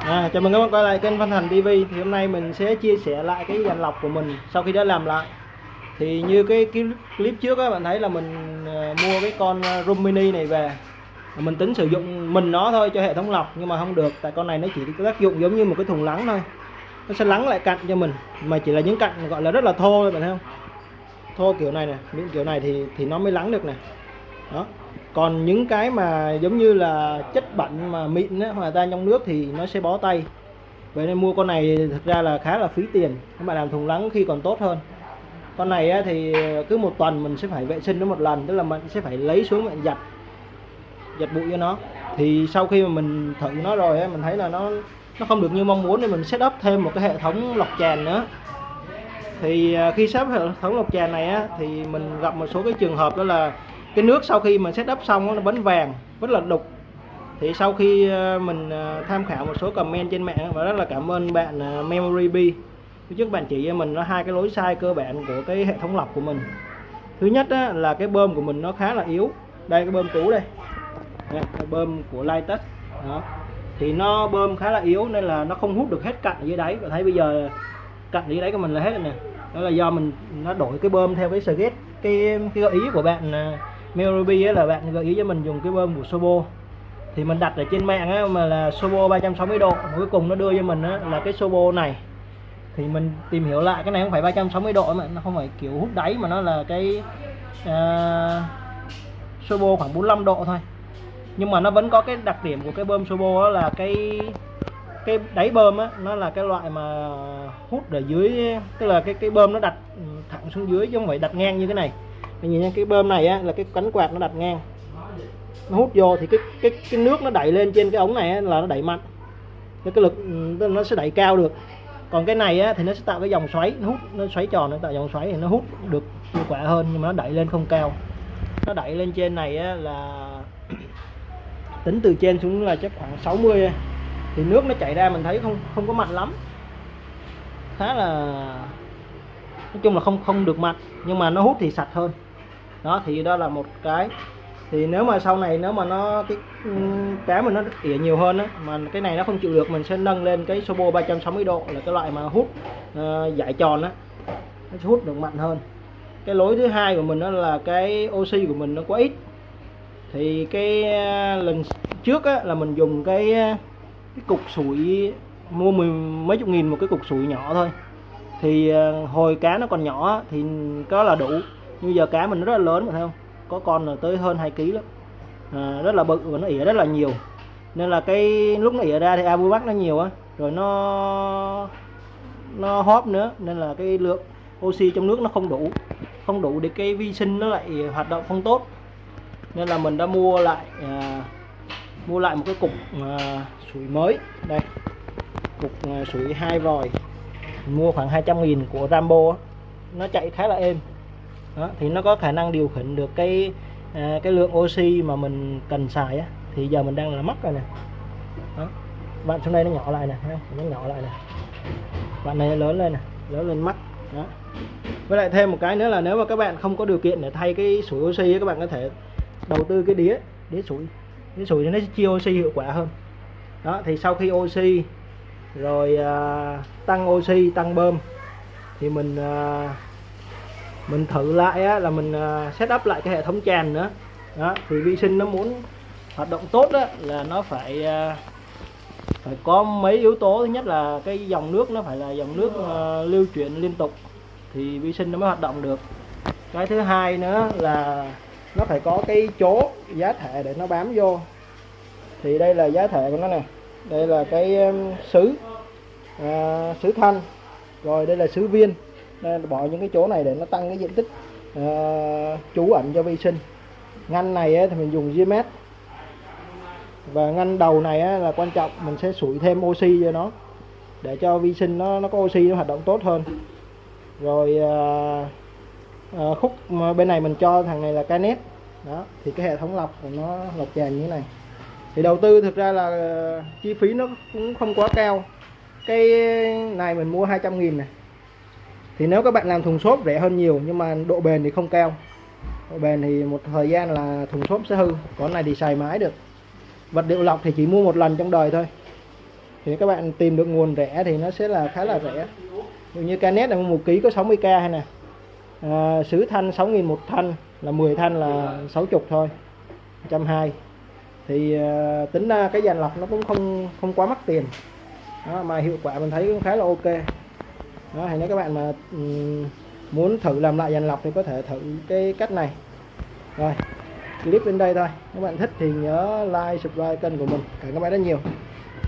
À, chào mừng các bạn quay lại kênh Văn Thành TV thì hôm nay mình sẽ chia sẻ lại cái dàn lọc của mình sau khi đã làm lại. Thì như cái, cái clip trước các bạn thấy là mình ờ, mua cái con ờ, room mini này về. Mình tính sử dụng mình nó thôi cho hệ thống lọc nhưng mà không được tại con này nó chỉ có tác dụng giống như một cái thùng lắng thôi. Nó sẽ lắng lại cạnh cho mình mà chỉ là những cạnh gọi là rất là thô thôi bạn thấy không? Thô kiểu này nè những kiểu này thì thì nó mới lắng được nè. Đó còn những cái mà giống như là chất bẩn mà mịn á, hòa tan trong nước thì nó sẽ bó tay. Vậy nên mua con này thực ra là khá là phí tiền các bạn làm thùng lắng khi còn tốt hơn. Con này á, thì cứ một tuần mình sẽ phải vệ sinh nó một lần tức là mình sẽ phải lấy xuống mình giặt giặt bụi cho nó. Thì sau khi mà mình thử nó rồi á, mình thấy là nó nó không được như mong muốn nên mình set up thêm một cái hệ thống lọc tràn nữa. Thì à, khi sắp hệ thống lọc tràn này á, thì mình gặp một số cái trường hợp đó là cái nước sau khi mình setup xong nó vẫn vàng rất là đục. Thì sau khi ờ, mình ờ, tham khảo một số comment trên mạng và rất là cảm ơn bạn ờ, Memory B trước bạn chỉ cho mình nó hai cái lối sai cơ bản của cái hệ thống lọc của mình. Thứ nhất á, là cái bơm của mình nó khá là yếu. Đây cái bơm cũ đây, đây cái bơm của Lightus đó. Thì nó bơm khá là yếu nên là nó không hút được hết cặn ở dưới đáy. Và thấy bây giờ cặn dưới đáy của mình là hết rồi nè. Đó là do mình nó đổi cái bơm theo cái Seagate cái cái gợi ý của bạn Meruby là bạn gợi ý cho mình dùng cái bơm của Sobo. Thì mình đặt ở trên mạng á, mà là Sobo 360 độ. Cuối cùng nó đưa cho mình á, là cái Sobo này. Thì mình tìm hiểu lại cái này không phải 360 độ mà nó không phải kiểu hút đáy mà nó là cái uh, Sobo khoảng 45 độ thôi. Nhưng mà nó vẫn có cái đặc điểm của cái bơm Sobo đó là cái cái đáy bơm á nó là cái loại mà hút ở dưới tức là cái cái bơm nó đặt thẳng xuống dưới chứ không phải đặt ngang như cái này mình nhìn nha cái bơm này á, là cái cánh quạt nó đặt ngang. Nó hút vô thì cái cái cái nước nó đẩy lên trên cái ống này á, là nó đẩy mạnh. Cái, cái lực ừ, nó sẽ đẩy cao được. Còn cái này á, thì nó sẽ tạo cái dòng xoáy nó hút nó xoáy tròn nó tạo dòng xoáy thì nó hút được hiệu quả hơn nhưng mà nó đẩy lên không cao. Nó đẩy lên trên này á, là tính từ trên xuống là chắc khoảng 60 thì nước nó chảy ra mình thấy không không có mạnh lắm. Khá là nói chung là không không được mạnh nhưng mà nó hút thì sạch hơn đó thì đó là một cái. Thì nếu mà sau này nếu mà nó cái ừ, cá mà nó tỉa nhiều hơn á mà cái này nó không chịu được mình sẽ nâng lên cái Sobo 360 độ là cái loại mà hút uh, giải tròn á. Nó hút được mạnh hơn. Cái lối thứ hai của mình đó là cái oxy của mình nó quá ít. Thì cái uh, lần trước á, là mình dùng cái ờ, cái cục sủi mua mười mấy chục nghìn một cái cục sủi nhỏ thôi. Thì uh, hồi cá nó còn nhỏ thì có là đủ nhưng giờ cá mình rất là lớn phải thấy không? Có con là tới hơn 2 kg lắm. À, rất là bự và nó ỉa rất là nhiều. Nên là cái lúc nó ỉa ra thì abu bắc nó nhiều á. Rồi nó nó hóp nữa. Nên là cái lượng oxy trong nước nó không đủ. Không đủ để cái vi sinh nó lại hoạt động không tốt. Nên là mình đã mua lại à, mua lại một cái cục à, sủi mới. Đây cục à, sủi hai vòi. Mua khoảng 200 nghìn của Rambo nó chạy khá là êm đó, thì nó có khả năng điều khiển được cái à, cái lượng oxy mà mình cần xài á. Thì giờ mình đang là mất rồi nè. Đó bạn xuống đây nó nhỏ lại nè nó nhỏ lại nè. Bạn này lớn lên nè lớn lên mắt. Đó. Với lại thêm một cái nữa là nếu mà các bạn không có điều kiện để thay cái sủi oxy các bạn có thể đầu tư cái đĩa đĩa sủi. Đĩa sủi thì nó sẽ chia oxy hiệu quả hơn. Đó thì sau khi oxy rồi à, tăng oxy tăng bơm thì mình à, mình thử lại á, là mình à, set up lại cái hệ thống tràn nữa. Đó thì vi sinh nó muốn hoạt động tốt đó, là nó phải à, phải có mấy yếu tố. Thứ nhất là cái dòng nước nó phải là dòng nước uh, lưu chuyển liên tục thì vi sinh nó mới hoạt động được. Cái thứ hai nữa là nó phải có cái chỗ giá thể để nó bám vô. Thì đây là giá thể của nó nè. Đây là cái um, sứ à, sứ thanh rồi đây là sứ viên nên bỏ những cái chỗ này để nó tăng cái diện tích uh, trú ẩn cho vi sinh. Ngăn này ấy, thì mình dùng GMS và ngăn đầu này ấy, là quan trọng mình sẽ sủi thêm oxy cho nó để cho vi sinh nó nó có oxy nó hoạt động tốt hơn. Rồi uh, uh, khúc bên này mình cho thằng này là canet đó thì cái hệ thống lọc của nó lọc tràn như thế này. Thì đầu tư thực ra là chi phí nó cũng không quá cao. Cái này mình mua 200 nghìn này thì nếu các bạn làm thùng xốp rẻ hơn nhiều nhưng mà độ bền thì không cao. Độ bền thì một thời gian là thùng xốp sẽ hư còn này thì xài mãi được. Vật liệu lọc thì chỉ mua một lần trong đời thôi. Thì các bạn tìm được nguồn rẻ thì nó sẽ là khá là rẻ. Điều như canet là một ký có 60k hay nè. À, sứ thanh 6.000 một thanh là 10 thanh là 60 thôi 120 thì à, tính ra cái dàn lọc nó cũng không không quá mắc tiền. Đó, mà hiệu quả mình thấy cũng khá là ok đó thì nếu các bạn mà ừ, muốn thử làm lại dàn lọc thì có thể thử cái cách này. Rồi, clip đến đây thôi. Các bạn thích thì nhớ like, subscribe kênh của mình. Cảm ơn các bạn rất nhiều.